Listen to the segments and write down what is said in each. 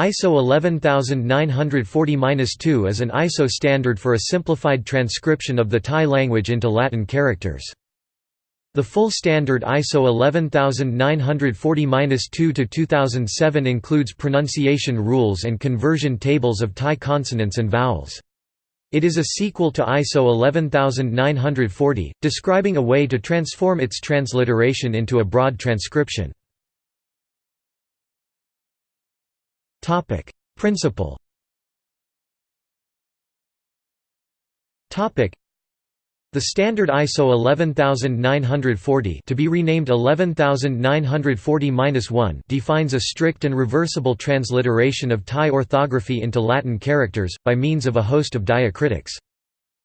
ISO 11940-2 is an ISO standard for a simplified transcription of the Thai language into Latin characters. The full standard ISO 11940-2-2007 includes pronunciation rules and conversion tables of Thai consonants and vowels. It is a sequel to ISO 11940, describing a way to transform its transliteration into a broad transcription. Topic: Principle. Topic: The standard ISO 11940 to be renamed 11940-1 defines a strict and reversible transliteration of Thai orthography into Latin characters by means of a host of diacritics.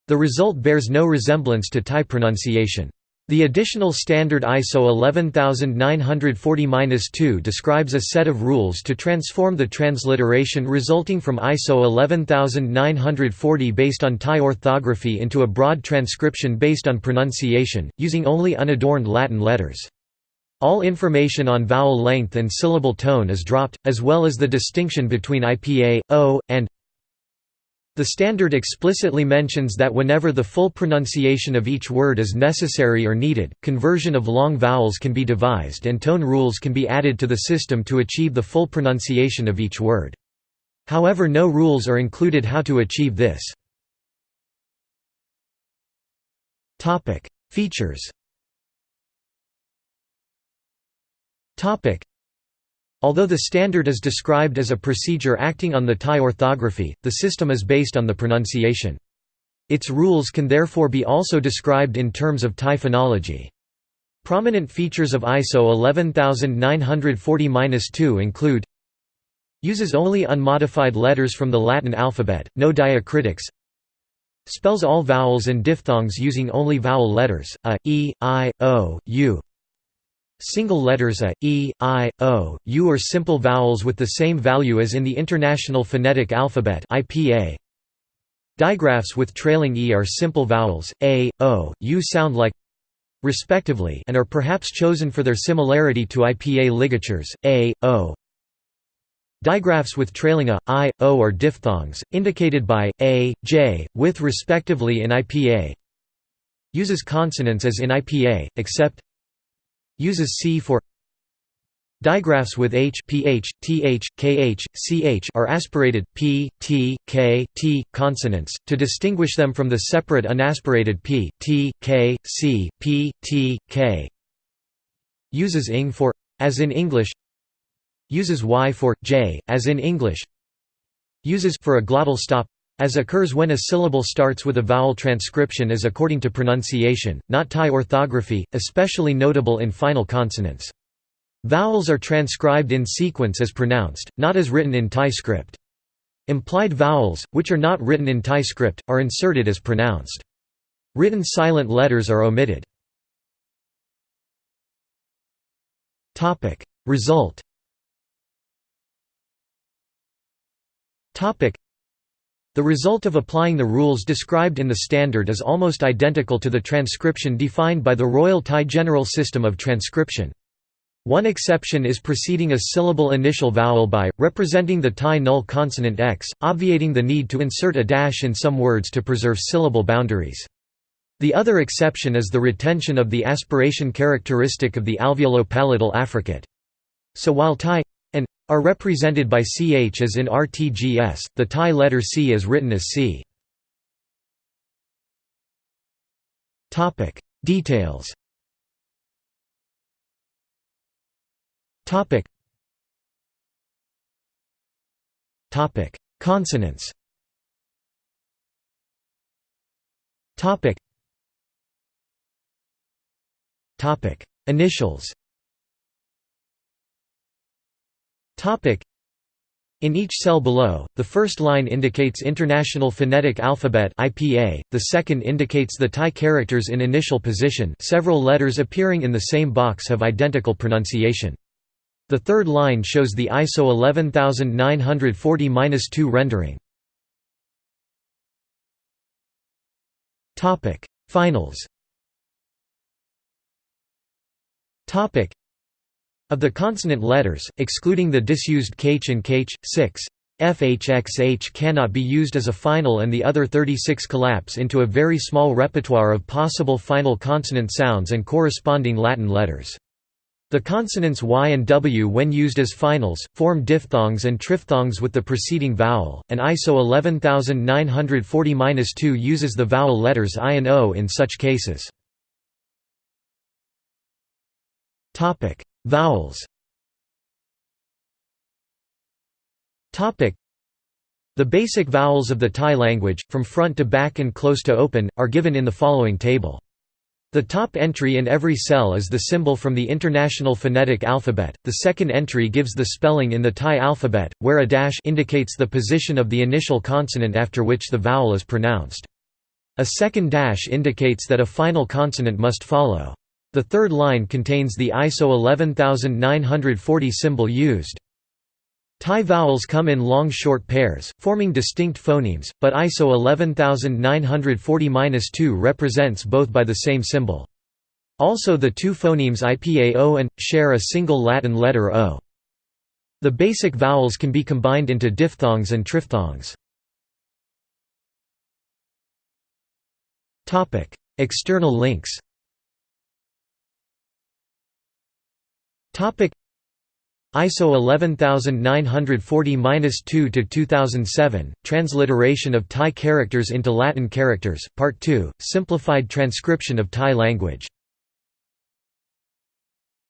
The result bears no resemblance to Thai pronunciation. The additional standard ISO 11940-2 describes a set of rules to transform the transliteration resulting from ISO 11940 based on Thai orthography into a broad transcription based on pronunciation, using only unadorned Latin letters. All information on vowel length and syllable tone is dropped, as well as the distinction between IPA, O, and the standard explicitly mentions that whenever the full pronunciation of each word is necessary or needed, conversion of long vowels can be devised and tone rules can be added to the system to achieve the full pronunciation of each word. However no rules are included how to achieve this. Features Although the standard is described as a procedure acting on the Thai orthography, the system is based on the pronunciation. Its rules can therefore be also described in terms of Thai phonology. Prominent features of ISO 11940-2 include Uses only unmodified letters from the Latin alphabet, no diacritics Spells all vowels and diphthongs using only vowel letters, a, e, i, o, u Single letters a, e, i, o, u are simple vowels with the same value as in the International Phonetic Alphabet IPA. Digraphs with trailing e are simple vowels, a, o, u sound like respectively and are perhaps chosen for their similarity to IPA ligatures, a, o. Digraphs with trailing a, i, o are diphthongs, indicated by, a, j, with respectively in IPA uses consonants as in IPA, except Uses C for Digraphs with H, PH, TH, KH, CH are aspirated P, T, K, T consonants to distinguish them from the separate unaspirated P, T, K, C, P, T, K. Uses ing for as in English. Uses Y for J as in English. Uses for a glottal stop as occurs when a syllable starts with a vowel transcription is according to pronunciation, not Thai orthography, especially notable in final consonants. Vowels are transcribed in sequence as pronounced, not as written in Thai script. Implied vowels, which are not written in Thai script, are inserted as pronounced. Written silent letters are omitted. Result the result of applying the rules described in the standard is almost identical to the transcription defined by the Royal Thai General System of Transcription. One exception is preceding a syllable initial vowel by, representing the Thai null consonant x, obviating the need to insert a dash in some words to preserve syllable boundaries. The other exception is the retention of the aspiration characteristic of the alveolo-palatal affricate. So while Thai are represented by ch as in RTGS, the Thai letter C is written as C. Details. Consonants. Topic: Initials in each cell below, the first line indicates International Phonetic Alphabet (IPA), the second indicates the Thai characters in initial position. Several letters appearing in the same box have identical pronunciation. The third line shows the ISO 11940-2 rendering. Topic: Finals. Topic: Of the consonant letters, excluding the disused kh and kh, 6, FHXH cannot be used as a final and the other 36 collapse into a very small repertoire of possible final consonant sounds and corresponding Latin letters. The consonants y and w when used as finals, form diphthongs and triphthongs with the preceding vowel, and ISO 11940-2 uses the vowel letters i and o in such cases. Vowels The basic vowels of the Thai language, from front to back and close to open, are given in the following table. The top entry in every cell is the symbol from the International Phonetic Alphabet, the second entry gives the spelling in the Thai alphabet, where a dash indicates the position of the initial consonant after which the vowel is pronounced. A second dash indicates that a final consonant must follow. The third line contains the ISO 11940 symbol used. Thai vowels come in long short pairs, forming distinct phonemes, but ISO 11940-2 represents both by the same symbol. Also the two phonemes IPAO and, share a single Latin letter O. The basic vowels can be combined into diphthongs and triphthongs. External links ISO 11940-2 to 2007 Transliteration of Thai characters into Latin characters Part 2 Simplified transcription of Thai language